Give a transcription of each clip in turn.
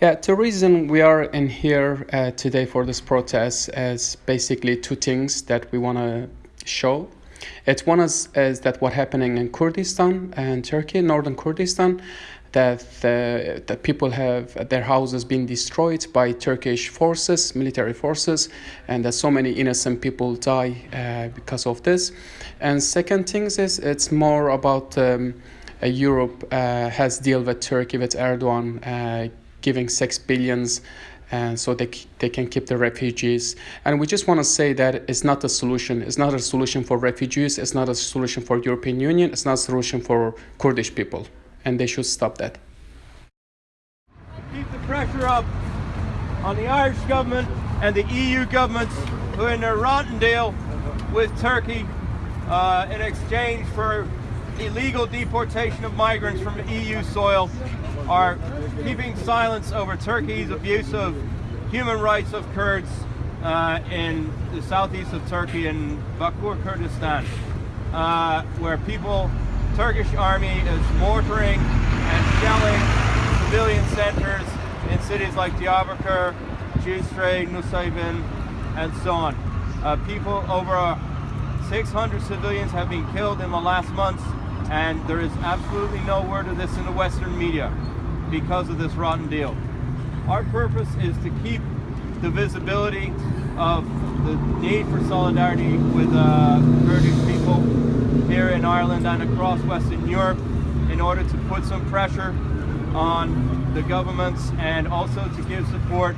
Yeah, the reason we are in here uh, today for this protest is basically two things that we want to show. It's one is, is that what happening in Kurdistan and Turkey, northern Kurdistan, that the, the people have their houses being destroyed by Turkish forces, military forces, and that so many innocent people die uh, because of this. And second things is it's more about um, uh, Europe has deal with Turkey with Erdogan uh, giving six billions and so they, they can keep the refugees. And we just want to say that it's not a solution it's not a solution for refugees it's not a solution for european union it's not a solution for kurdish people and they should stop that. Keep the pressure up on the irish government and the eu governments who are in a rotten deal with turkey uh, in exchange for illegal deportation of migrants from eu soil are keeping silence over Turkey's abuse of human rights of Kurds uh, in the southeast of Turkey in Bakur, Kurdistan, uh, where people, Turkish army is mortaring and shelling civilian centers in cities like Diyarbakir, Cizre, Nusaybin, and so on. Uh, people, over 600 civilians have been killed in the last months, and there is absolutely no word of this in the Western media because of this rotten deal. Our purpose is to keep the visibility of the need for solidarity with uh, Kurdish people here in Ireland and across Western Europe in order to put some pressure on the governments and also to give support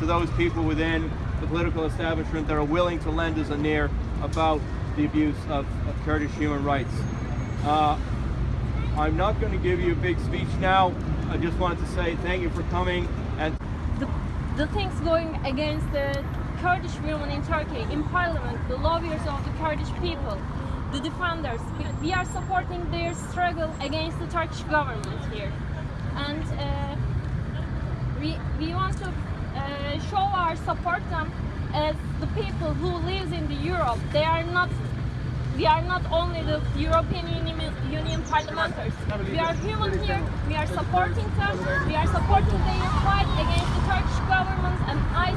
to those people within the political establishment that are willing to lend us an ear about the abuse of, of Kurdish human rights. Uh, I'm not going to give you a big speech now. I just wanted to say thank you for coming and the, the things going against the Kurdish women in Turkey in parliament, the lawyers of the Kurdish people, the defenders, we are supporting their struggle against the Turkish government here. And uh, we, we want to uh, show our support them as the people who lives in the Europe. They are not we are not only the European Union, parliamentarians. We are human here, we are supporting them, we are supporting their fight against the Turkish government and I